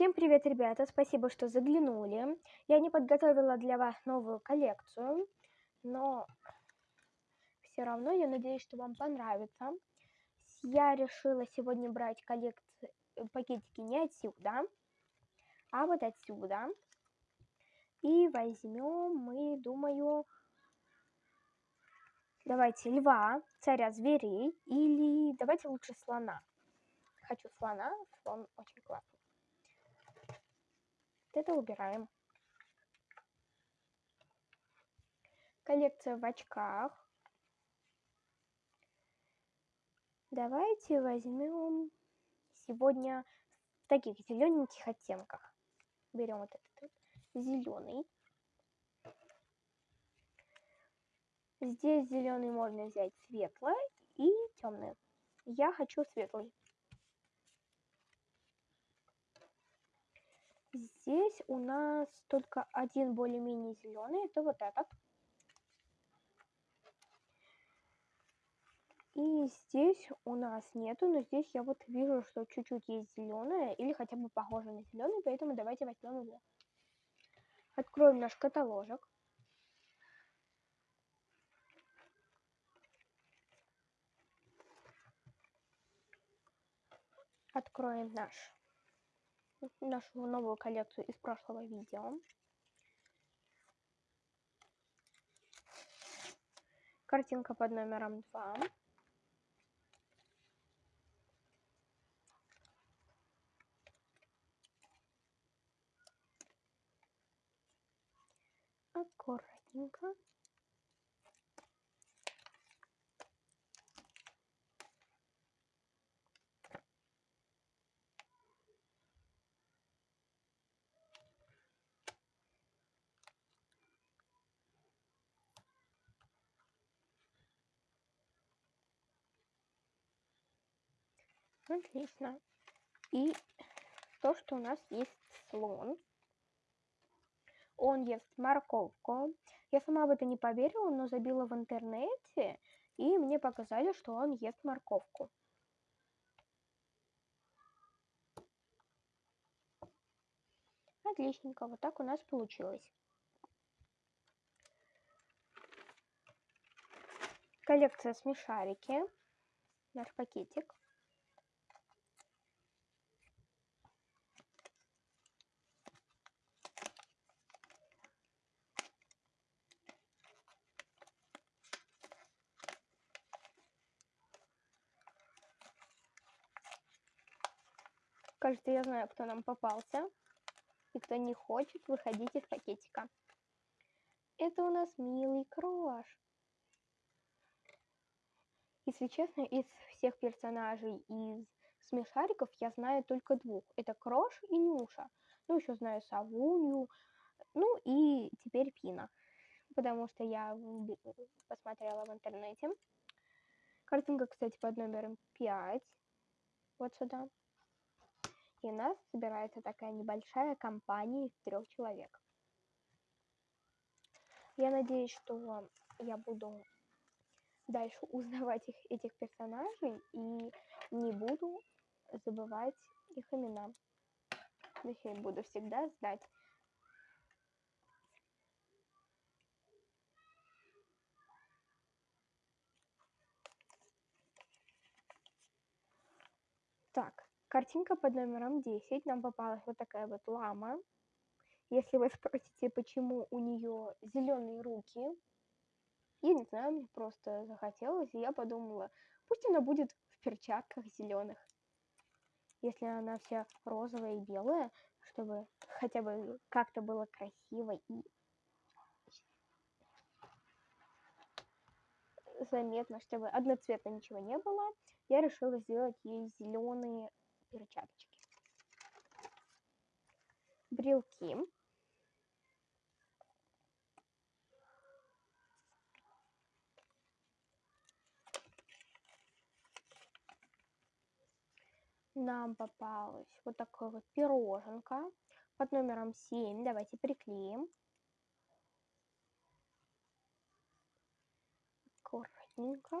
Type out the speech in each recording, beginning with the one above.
Всем привет, ребята! Спасибо, что заглянули. Я не подготовила для вас новую коллекцию, но все равно я надеюсь, что вам понравится. Я решила сегодня брать коллекции, пакетики не отсюда, а вот отсюда. И возьмем мы, думаю, давайте льва, царя зверей, или давайте лучше слона. Хочу слона, слон очень классный. Это убираем. Коллекция в очках. Давайте возьмем сегодня в таких зелененьких оттенках. Берем вот этот вот зеленый. Здесь зеленый можно взять светлый и темный. Я хочу светлый. Здесь у нас только один более-менее зеленый, это вот этот. И здесь у нас нету, но здесь я вот вижу, что чуть-чуть есть зеленое или хотя бы похоже на зеленый, поэтому давайте возьмем его. Откроем наш каталожек. Откроем наш нашу новую коллекцию из прошлого видео. Картинка под номером 2. Аккуратненько. Отлично. И то, что у нас есть слон. Он ест морковку. Я сама в это не поверила, но забила в интернете, и мне показали, что он ест морковку. Отличненько, вот так у нас получилось. Коллекция смешарики. Наш пакетик. Кажется, я знаю, кто нам попался. И кто не хочет выходить из пакетика. Это у нас милый крош. Если честно, из всех персонажей из смешариков я знаю только двух. Это Крош и Нюша. Ну, еще знаю Савунью. Ну и теперь Пина. Потому что я посмотрела в интернете. Картинка, кстати, под номером 5. Вот сюда. И нас собирается такая небольшая компания из трех человек. Я надеюсь, что я буду дальше узнавать их, этих персонажей и не буду забывать их имена. Точнее, буду всегда знать. Так, Картинка под номером 10. Нам попалась вот такая вот лама. Если вы спросите, почему у нее зеленые руки, я не знаю, мне просто захотелось, и я подумала, пусть она будет в перчатках зеленых. Если она вся розовая и белая, чтобы хотя бы как-то было красиво и заметно, чтобы одноцветно ничего не было, я решила сделать ей зеленые перчаточки. Брелки. Нам попалась вот такая вот пироженка под номером 7. Давайте приклеим. Аккуратненько.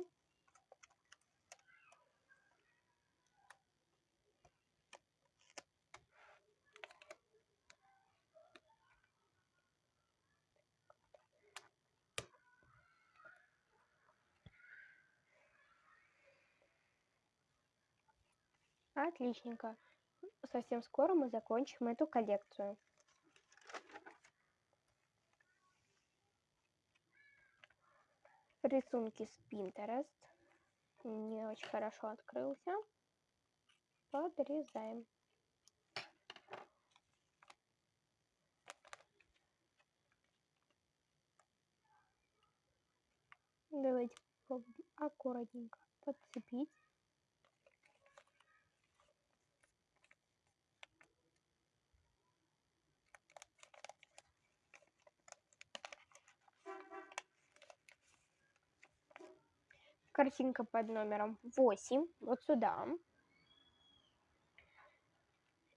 Отличненько. Совсем скоро мы закончим эту коллекцию. Рисунки с Pinterest. Не очень хорошо открылся. Подрезаем. Давайте попробуем аккуратненько подцепить. Картинка под номером 8, вот сюда.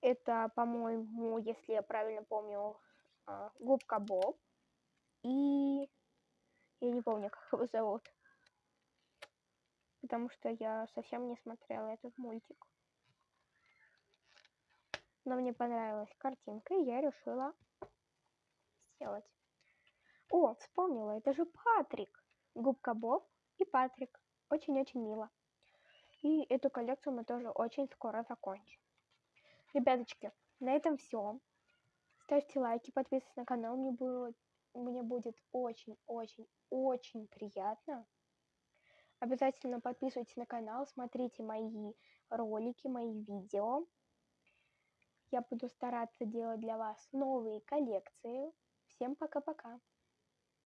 Это, по-моему, если я правильно помню, а, губка Боб. И я не помню, как его зовут. Потому что я совсем не смотрела этот мультик. Но мне понравилась картинка, и я решила сделать. О, вспомнила, это же Патрик. Губка Боб и Патрик. Очень-очень мило. И эту коллекцию мы тоже очень скоро закончим. Ребяточки, на этом все. Ставьте лайки, подписывайтесь на канал. Мне было мне будет очень-очень-очень приятно. Обязательно подписывайтесь на канал, смотрите мои ролики, мои видео. Я буду стараться делать для вас новые коллекции. Всем пока-пока.